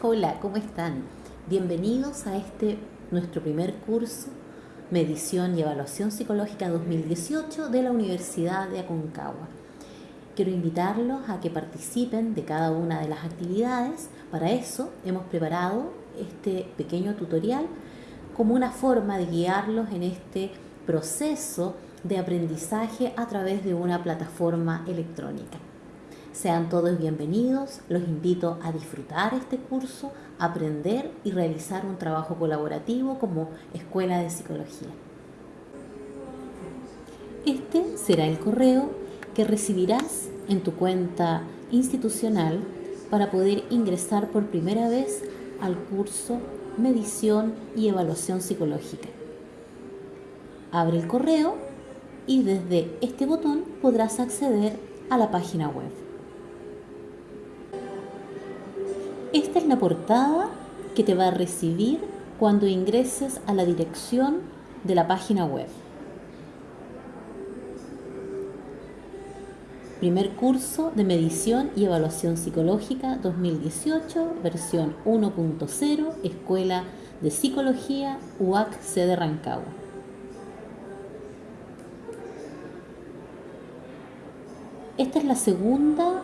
Hola, ¿cómo están? Bienvenidos a este nuestro primer curso Medición y Evaluación Psicológica 2018 de la Universidad de Aconcagua. Quiero invitarlos a que participen de cada una de las actividades. Para eso hemos preparado este pequeño tutorial como una forma de guiarlos en este proceso de aprendizaje a través de una plataforma electrónica. Sean todos bienvenidos, los invito a disfrutar este curso, aprender y realizar un trabajo colaborativo como Escuela de Psicología. Este será el correo que recibirás en tu cuenta institucional para poder ingresar por primera vez al curso Medición y Evaluación Psicológica. Abre el correo y desde este botón podrás acceder a la página web. Esta es la portada que te va a recibir cuando ingreses a la dirección de la página web. Primer curso de medición y evaluación psicológica 2018, versión 1.0, Escuela de Psicología UAC sede Rancagua. Esta es la segunda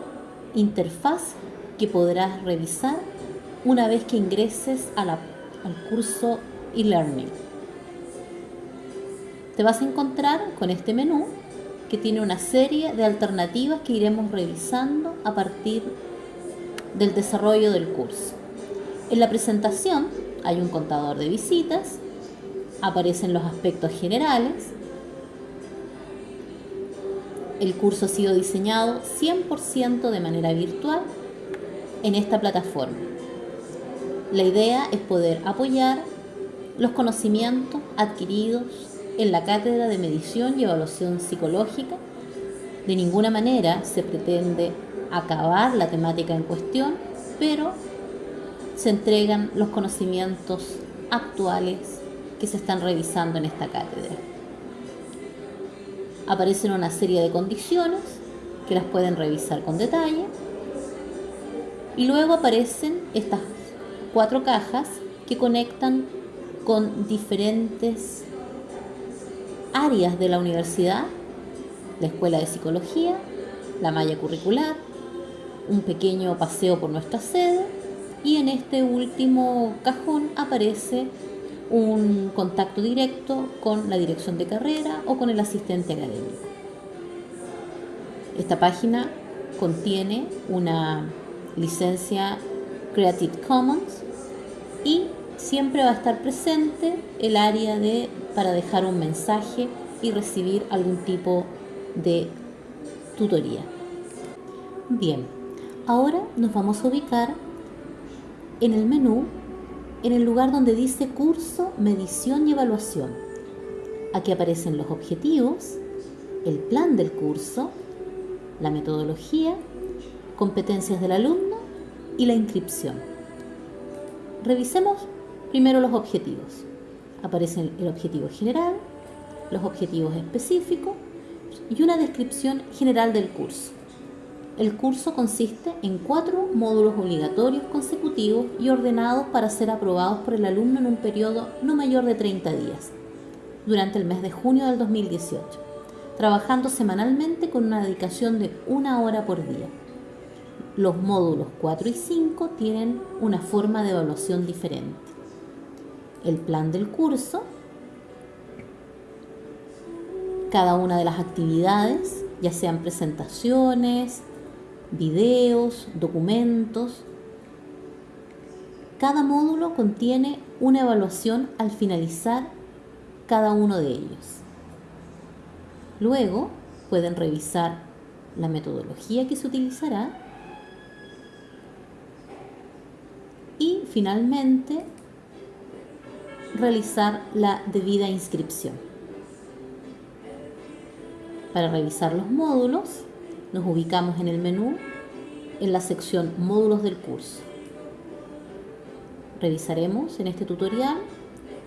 interfaz que podrás revisar una vez que ingreses al curso e-learning. Te vas a encontrar con este menú que tiene una serie de alternativas que iremos revisando a partir del desarrollo del curso. En la presentación hay un contador de visitas, aparecen los aspectos generales, el curso ha sido diseñado 100% de manera virtual en esta plataforma. La idea es poder apoyar los conocimientos adquiridos en la cátedra de medición y evaluación psicológica. De ninguna manera se pretende acabar la temática en cuestión, pero se entregan los conocimientos actuales que se están revisando en esta cátedra. Aparecen una serie de condiciones que las pueden revisar con detalle y luego aparecen estas cuatro cajas que conectan con diferentes áreas de la universidad, la escuela de psicología, la malla curricular, un pequeño paseo por nuestra sede y en este último cajón aparece un contacto directo con la dirección de carrera o con el asistente académico. Esta página contiene una licencia Creative Commons y siempre va a estar presente el área de para dejar un mensaje y recibir algún tipo de tutoría. Bien, ahora nos vamos a ubicar en el menú en el lugar donde dice curso, medición y evaluación. Aquí aparecen los objetivos, el plan del curso, la metodología competencias del alumno y la inscripción. Revisemos primero los objetivos. Aparecen el objetivo general, los objetivos específicos y una descripción general del curso. El curso consiste en cuatro módulos obligatorios consecutivos y ordenados para ser aprobados por el alumno en un periodo no mayor de 30 días, durante el mes de junio del 2018, trabajando semanalmente con una dedicación de una hora por día. Los módulos 4 y 5 tienen una forma de evaluación diferente. El plan del curso, cada una de las actividades, ya sean presentaciones, videos, documentos, cada módulo contiene una evaluación al finalizar cada uno de ellos. Luego pueden revisar la metodología que se utilizará y finalmente realizar la debida inscripción. Para revisar los módulos, nos ubicamos en el menú en la sección Módulos del curso. Revisaremos en este tutorial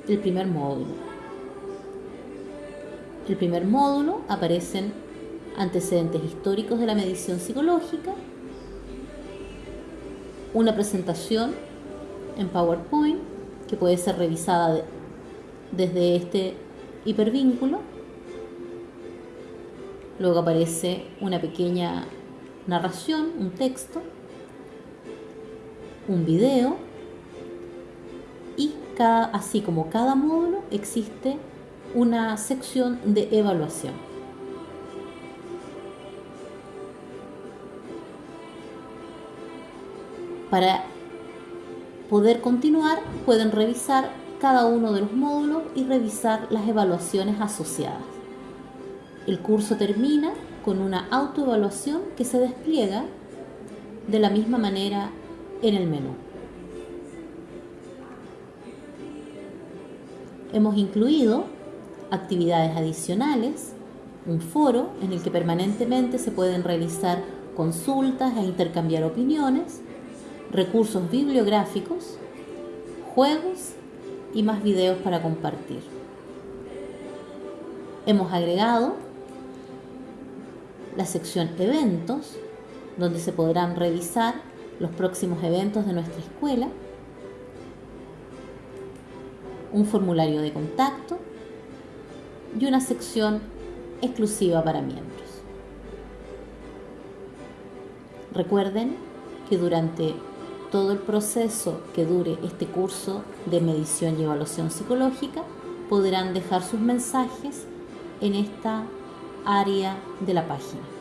el primer módulo. El primer módulo aparecen antecedentes históricos de la medición psicológica, una presentación en PowerPoint que puede ser revisada desde este hipervínculo. Luego aparece una pequeña narración, un texto, un video y cada, así como cada módulo existe una sección de evaluación. Para poder continuar pueden revisar cada uno de los módulos y revisar las evaluaciones asociadas. El curso termina con una autoevaluación que se despliega de la misma manera en el menú. Hemos incluido actividades adicionales, un foro en el que permanentemente se pueden realizar consultas e intercambiar opiniones, recursos bibliográficos, juegos y más videos para compartir. Hemos agregado la sección eventos, donde se podrán revisar los próximos eventos de nuestra escuela, un formulario de contacto y una sección exclusiva para miembros. Recuerden que durante todo el proceso que dure este curso de medición y evaluación psicológica podrán dejar sus mensajes en esta área de la página.